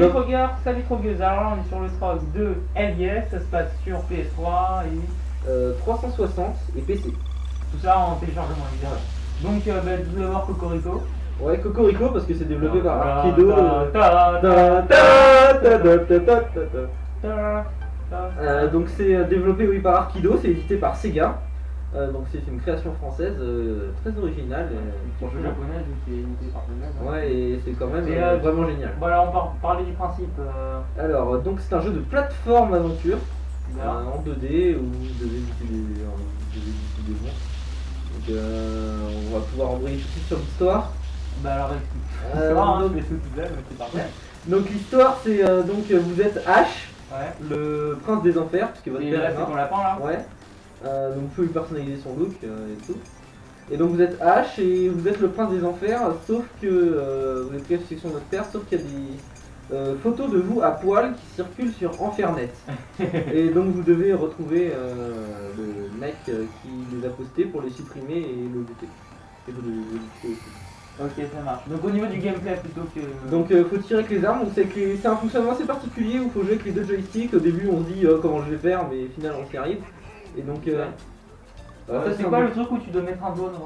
Salut Kroger, salut Kroger, alors là on est sur le Trog de LIS, ça se passe sur PS3 et Euh, 360 et PC. tout ça en téléchargement évidemment. Donc euh, bah, tout d'abord Cocorico. Ouais, Cocorico parce que c'est développé par Arkido. Euh, donc c'est euh, développé oui par Arkido, c'est édité par Sega. Euh, donc c'est une création française euh, très originale. euh, le franchement. japonais, vu qu'il est édité par le. Ouais, et c'est quand même vraiment génial. Voilà, on va parler du principe. Alors, donc c'est un jeu de plateforme aventure en 2D où vous devez buter des, monstres. Donc euh, on va pouvoir embrayer tout de suite sur l'histoire. Bah alors vrai, hein, donc-. Donc l'histoire c'est donc vous êtes Ash, Ouais. le prince des enfers, puisque votre Et père là est ton lapin là Ouais. Euh, donc vous pouvez lui personnaliser son look euh, et tout. Et donc vous êtes Ash et vous êtes le prince des enfers, sauf que euh, vous êtes section de père, sauf qu'il y a des euh, photos de vous à poil qui circulent sur Enfernet. et donc vous devez retrouver le mec qui les a postés pour les supprimer et le buter. Et vous devez le aussi. Ok, ça marche. Donc au niveau du gameplay plutôt que. Donc euh, faut tirer avec les armes, donc c'est les- un fonctionnement assez particulier où il faut jouer avec les deux joysticks. Au début on se dit euh, comment je vais faire, mais au final on s'y arrive. Et donc euh, euh, c'est quoi le truc où tu dois mettre un voilà.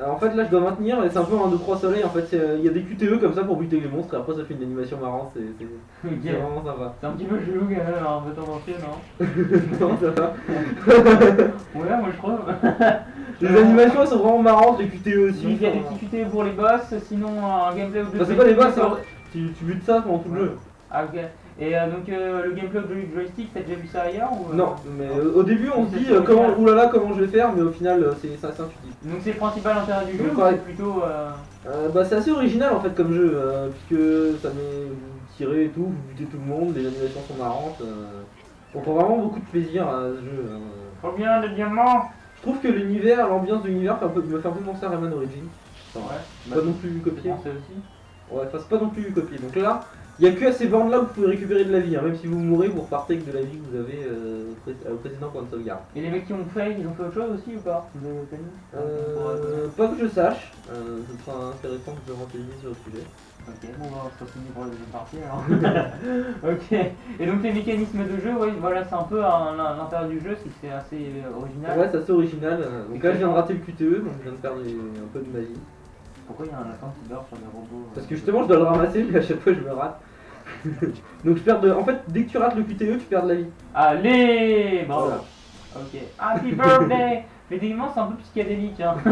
Alors, en fait là je dois maintenir c'est un peu un 2-3 soleil en fait euh, il y a des QTE comme ça pour buter les monstres et après ça fait une animation marrante c'est, vraiment sympa. C'est un petit peu chelou quand même, tendancieux, non non ça va. Ouais, moi je trouve. Les animations elles sont vraiment marrantes, les QTE aussi. Il y a des petits QT pour les boss, sinon un gameplay ou deux. enfin, c'est pas des boss, hein. tu, tu butes ça pendant tout le jeu. Ah ok. Et euh, donc euh, le gameplay du joystick, t'as déjà vu ça ailleurs ou, euh, Non, mais euh, au début on se dit euh, comment, oulala comment je vais faire, mais au final c'est, c'est assez intuitif. Donc c'est le principal intérêt du jeu Donc, ou ouais. c'est plutôt. Euh... Euh, bah, c'est assez original en fait comme jeu, euh, puisque ça met vous tirez et tout, vous butez tout le monde, les animations sont marrantes. euh, on prend vraiment beaucoup de plaisir à ce jeu. euh. Combien de diamants Je trouve que l'univers, l'ambiance de l'univers fait un peu- me fait un peu penser à Rayman Origins. Enfin, Ouais. Pas non plus copié. Français aussi. Ouais, enfin c'est pas non plus copié. Donc là, il y a que à ces bornes là où vous pouvez récupérer de la vie. hein. Même si vous mourrez, vous repartez avec de la vie que vous avez euh, au pré- au précédent point de sauvegarde. Et les mecs qui ont fait, ils ont fait autre chose aussi ou pas? Vous avez euh, Euh, pas que je sache, euh, ce sera intéressant de se renseigner sur le sujet. Ok, bon, bah, on se retrouve pour la deuxième partie alors. ok, et donc les mécanismes de jeu, ouais, voilà, c'est un peu un- l'intérêt du jeu, c'est que assez euh, original. Ouais, c'est assez original. euh. Donc là, je viens de rater le QTE, donc je viens de perdre un peu de magie. Pourquoi il y a un lapin qui dort sur des robots euh, Parce que justement, je dois le ramasser, mais à chaque fois, je me rate. donc je perds de. En fait, dès que tu rates le QTE, tu perds de la vie. Allez Bravo Voilà. Ok, Happy Birthday Mais techniquement, c'est un peu psychédélique, hein.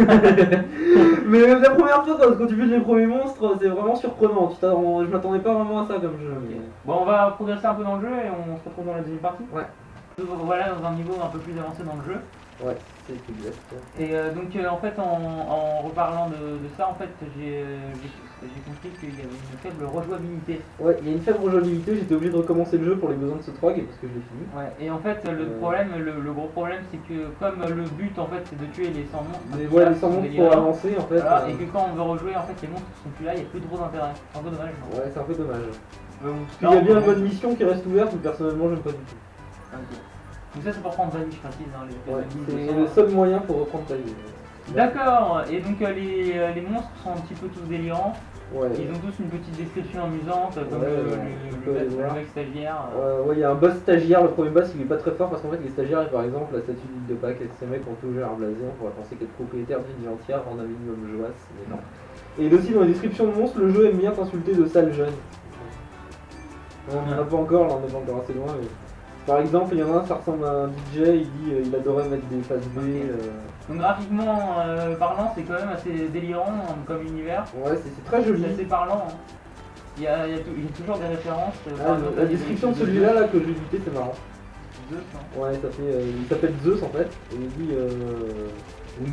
mais la première fois, quand, tu butes les premiers monstres, c'est vraiment surprenant. Tu je m'attendais pas vraiment à ça comme jeu. Bon, on va progresser un peu dans le jeu et on se retrouve dans la deuxième partie. Ouais. Voilà, dans un niveau un peu plus avancé dans le jeu. Ouais, c'est exact. Et euh, donc, euh, en fait, en, en reparlant de, de ça, en fait, j'ai euh, j'ai- compris qu'il y avait une faible rejouabilité. Ouais, il y a une faible rejouabilité, j'étais obligé de recommencer le jeu pour les besoins de ce trog parce que je l'ai fini. Ouais, et en fait, le Euh. problème, le, le gros problème, c'est que comme le but, en fait, c'est de tuer les 100 monstres, Mais voilà, les 100 c'est monstres pour avancer en fait. Voilà, et que quand on veut rejouer, en fait, les monstres sont plus là, il n'y a plus trop d'intérêt. C'est un peu dommage. non? Ouais, c'est un peu dommage. Bon, Il y a bien le mode mission qui reste ouverte, mais personnellement, j'aime pas du tout. Donc ça, c'est pour prendre Vanille, je précise. Hein, les Ouais, c'est le seul moyen pour reprendre ta vie. D'accord, et donc euh, les, euh, les monstres sont un petit peu tous délirants. Ouais. Ils ont tous une petite description amusante, comme Ouais, le, mec- le stagiaire. euh. Ouais, il y a un boss stagiaire, le premier boss il est pas très fort parce qu'en fait les stagiaires par exemple la statue d'île de Pâques, ces mecs ont toujours un blason, on pourrait penser qu'être propriétaire d'une ville entière rend un minimum mais non. Et aussi dans la description de monstre, le jeu aime bien t'insulter de sale jeune. On n'en a pas encore, là on est pas encore assez loin mais... Par exemple, il y en a un, ça ressemble à un DJ, il dit euh, il adorait mettre des faces B. euh, Donc graphiquement euh, parlant, c'est quand même assez délirant hein, comme univers. Ouais, c'est très joli. C'est assez parlant. hein. Il y, a, il, y a tou- il y a toujours des références. euh, Ah, exemple, la description de celui-là là que j'ai buté c'est marrant. Zeus, hein. Ouais, ça fait, il s'appelle Zeus en fait, et il dit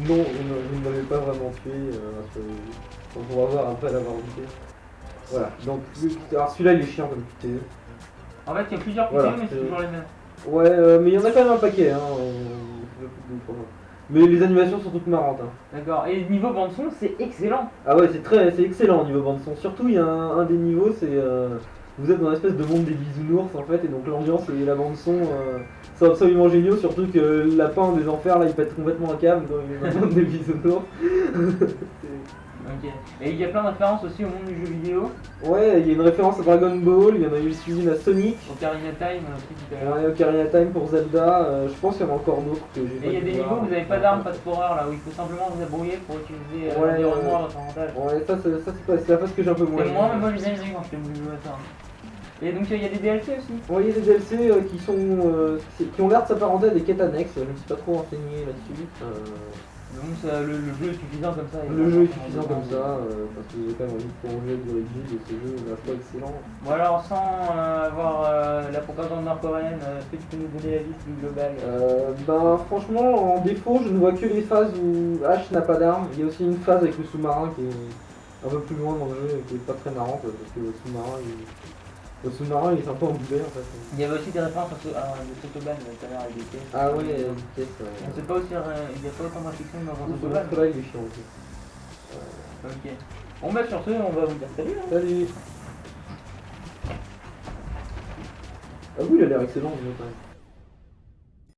non, vous ne, m'avez pas vraiment tué, on pourra voir après l'avoir buté. Voilà, donc alors celui-là il est chiant comme QTE. En fait, il y a plusieurs Voilà, mais c'est toujours les mêmes. Ouais, euh, mais il y en a quand même un paquet, hein. euh, mais les animations sont toutes marrantes. Hein. D'accord. Et niveau bande son, c'est excellent. Ah ouais, c'est très, c'est excellent au niveau bande son. Surtout il y a un, un des niveaux, c'est euh, vous êtes dans l'espèce de monde des bisounours en fait, et donc l'ambiance et la bande son euh, sont absolument géniaux. Surtout que le lapin des enfers là, il pète complètement un câble dans le monde des bisounours. Ok. Et il y a plein de références aussi au monde du jeu vidéo, Ouais, il y a une référence à Dragon Ball, il y en a eu une à Sonic, au Carina Time, l'heure. il y a Ocarina Time pour Zelda, euh, je pense qu'il y en a encore d'autres que j'ai Et il y a des niveaux où vous n'avez pas d'armes, pas de foreur là, où il faut simplement vous débrouiller pour utiliser euh, Ouais, l'environnement à ouais. votre avantage. Ouais, ça, c'est- la phase que j'ai un peu moins. Et moi, moi j'ai quand jouer à ça. Et donc il y a des DLC aussi. Ouais, il y a des DLC euh, qui sont euh, qui qui ont l'air de s'apparenter à des quêtes annexes, je me suis pas trop renseigné là-dessus. Euh, Donc ça, le, le jeu est suffisant comme ça. le jeu est suffisant comme ça, euh, parce y a quand même envie de prolonger de vie de ce jeu, reste pas excellent. Bon alors sans euh, avoir euh, la propagande nord-coréenne, est-ce que tu peux nous donner la liste globale? Euh, ben franchement en défaut je ne vois que les phases où Ash n'a pas d'armes. Il y a aussi une phase avec le sous-marin qui est un peu plus loin dans le jeu et qui est pas très marrante parce que le sous-marin il... le sous-marin il est un peu embourbé en fait. Il y avait aussi des références à, ce- à de Sotoban tout à l'heure avec des pièces. Ah oui, il y a une pièce. On Euh... sait pas aussi, euh, il n'y a pas autant de réflexion dans Ce Sotoban. là il est chiant aussi. Ok. Bon bah sur ce, on va vous dire salut. hein. Salut Ah oui il a l'air excellent le quand même.